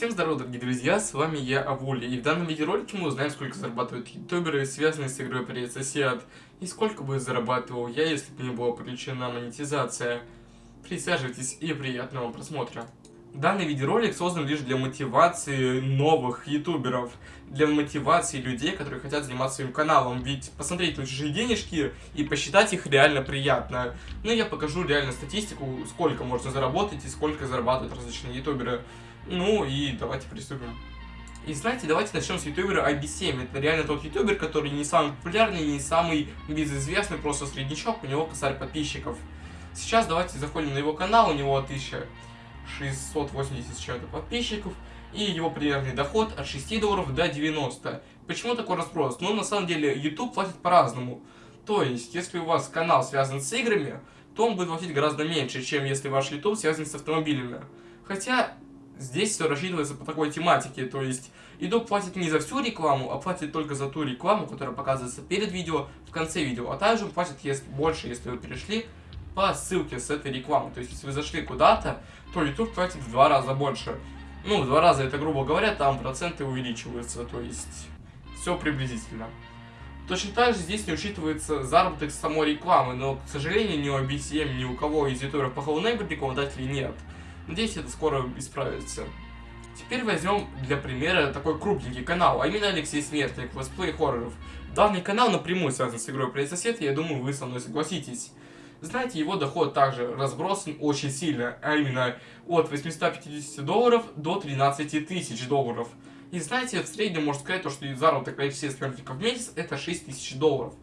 Всем здорова, дорогие друзья, с вами я, Авули, и в данном видеоролике мы узнаем, сколько зарабатывают ютуберы, связанные с игрой Привет Сосед, и сколько бы зарабатывал я, если бы не была подключена монетизация. Присаживайтесь и приятного просмотра. Данный видеоролик создан лишь для мотивации новых ютуберов, для мотивации людей, которые хотят заниматься своим каналом, ведь посмотреть на чужие денежки и посчитать их реально приятно. Ну, я покажу реально статистику, сколько можно заработать и сколько зарабатывают различные ютуберы. Ну и давайте приступим. И знаете, давайте начнем с ютубера IB7. Это реально тот ютубер, который не самый популярный, не самый безызвестный, просто среднячок, у него косарь подписчиков. Сейчас давайте заходим на его канал, у него 1680 с чем-то подписчиков, и его примерный доход от 6 долларов до 90. Почему такой разброс? Ну, на самом деле, YouTube платит по-разному. То есть, если у вас канал связан с играми, то он будет платить гораздо меньше, чем если ваш YouTube связан с автомобилями. Хотя, Здесь все рассчитывается по такой тематике, то есть YouTube платит не за всю рекламу, а платит только за ту рекламу, которая показывается перед видео, в конце видео, а также платит если, больше, если вы перешли по ссылке с этой рекламы. То есть, если вы зашли куда-то, то YouTube платит в два раза больше. Ну, в два раза это, грубо говоря, там проценты увеличиваются, то есть все приблизительно. Точно так же здесь не учитывается заработок самой рекламы, но, к сожалению, ни у BCM, ни у кого из ютуберов по Hello Neighbor рекламодателей нет. Надеюсь, это скоро исправится. Теперь возьмем для примера такой крупненький канал, а именно Алексей Смертник, летсплей хорроров. Данный канал напрямую связан с игрой Привет Сосед, и я думаю, вы со мной согласитесь. Знаете, его доход также разбросан очень сильно, а именно от 850 долларов до 13 тысяч долларов. И знаете, в среднем можно сказать, то, что заработок Алексея Смертника в месяц это 6 тысяч долларов.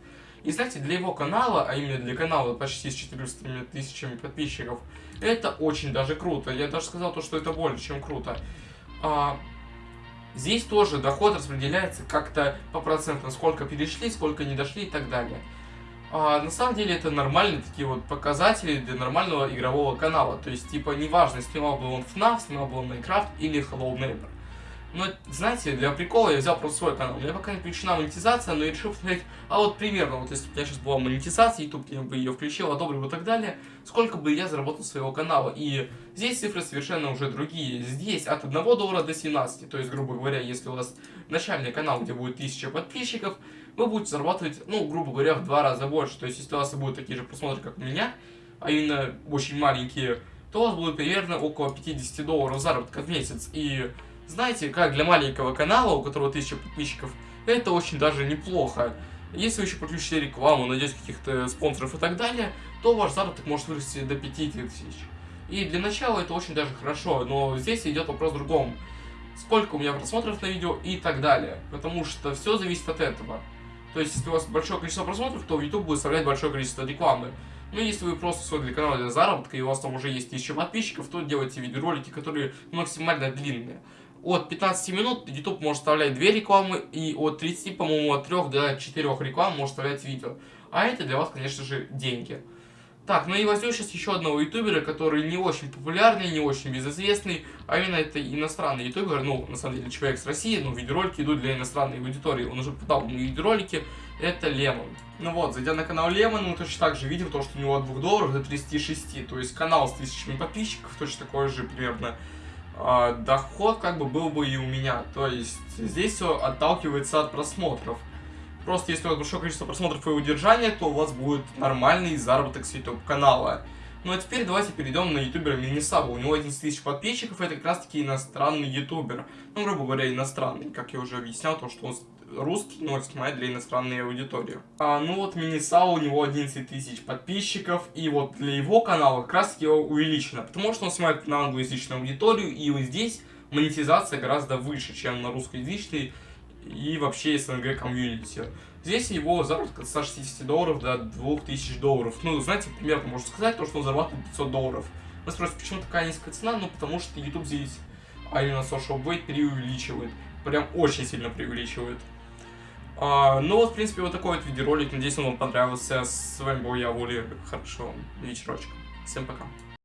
И знаете, для его канала, а именно для канала почти с 400 тысячами подписчиков, это очень даже круто. Я даже сказал то, что это более чем круто. А, здесь тоже доход распределяется как-то по процентам, сколько перешли, сколько не дошли и так далее. А, на самом деле это нормальные такие вот показатели для нормального игрового канала. То есть, типа, неважно, снимал бы он FNAF, снимал бы он Minecraft или Hello Neighbor. Но, знаете, для прикола я взял просто свой канал. У меня пока не включена монетизация, но я решил посмотреть, а вот примерно, вот если бы у меня сейчас была монетизация, YouTube я бы ее включил, одобрил и так далее, сколько бы я заработал своего канала. И здесь цифры совершенно уже другие. Здесь от 1 доллара до 17. То есть, грубо говоря, если у вас начальный канал, где будет 1000 подписчиков, вы будете зарабатывать, ну, грубо говоря, в два раза больше. То есть, если у вас будут такие же просмотры, как у меня, а именно очень маленькие, то у вас будет примерно около 50 долларов заработка в месяц. И знаете, как для маленького канала, у которого 1000 подписчиков, это очень даже неплохо. Если вы еще подключите рекламу, найдете каких-то спонсоров и так далее, то ваш заработок может вырасти до 5000. И для начала это очень даже хорошо, но здесь идет вопрос в другом. Сколько у меня просмотров на видео и так далее. Потому что все зависит от этого. То есть, если у вас большое количество просмотров, то YouTube будет вставлять большое количество рекламы. Но если вы просто создали канал для заработка, и у вас там уже есть 1000 подписчиков, то делайте видеоролики, которые максимально длинные от 15 минут YouTube может вставлять 2 рекламы, и от 30, по-моему, от 3 до 4 реклам может вставлять видео. А это для вас, конечно же, деньги. Так, ну и возьмем сейчас еще одного ютубера, который не очень популярный, не очень безызвестный, а именно это иностранный ютубер, ну, на самом деле, человек с России, но видеоролики идут для иностранной аудитории, он уже подал мне видеоролики, это Лемон. Ну вот, зайдя на канал Лемон, мы точно так же видим то, что у него от 2 долларов до 36, то есть канал с тысячами подписчиков, точно такой же примерно доход как бы был бы и у меня. То есть здесь все отталкивается от просмотров. Просто если у вас большое количество просмотров и удержания, то у вас будет нормальный заработок с YouTube канала. Ну а теперь давайте перейдем на ютубера Минисаба. У него 11 тысяч подписчиков, это как раз таки иностранный ютубер. Ну, грубо говоря, иностранный, как я уже объяснял, то, что он русский, но снимает для иностранной аудитории. А, ну вот Минисау, у него 11 тысяч подписчиков, и вот для его канала как раз его увеличено, потому что он снимает на англоязычную аудиторию, и вот здесь монетизация гораздо выше, чем на русскоязычной и вообще СНГ комьюнити. Здесь его заработок от 160 долларов до 2000 долларов. Ну, знаете, примерно можно сказать, то, что он зарабатывает 500 долларов. Вы спросите, почему такая низкая цена? Ну, потому что YouTube здесь, а именно Social Blade, преувеличивает. Прям очень сильно преувеличивает. А, ну вот, в принципе, вот такой вот видеоролик. Надеюсь, он вам понравился. С вами был я, Вули. Хорошего вечерочка. Всем пока.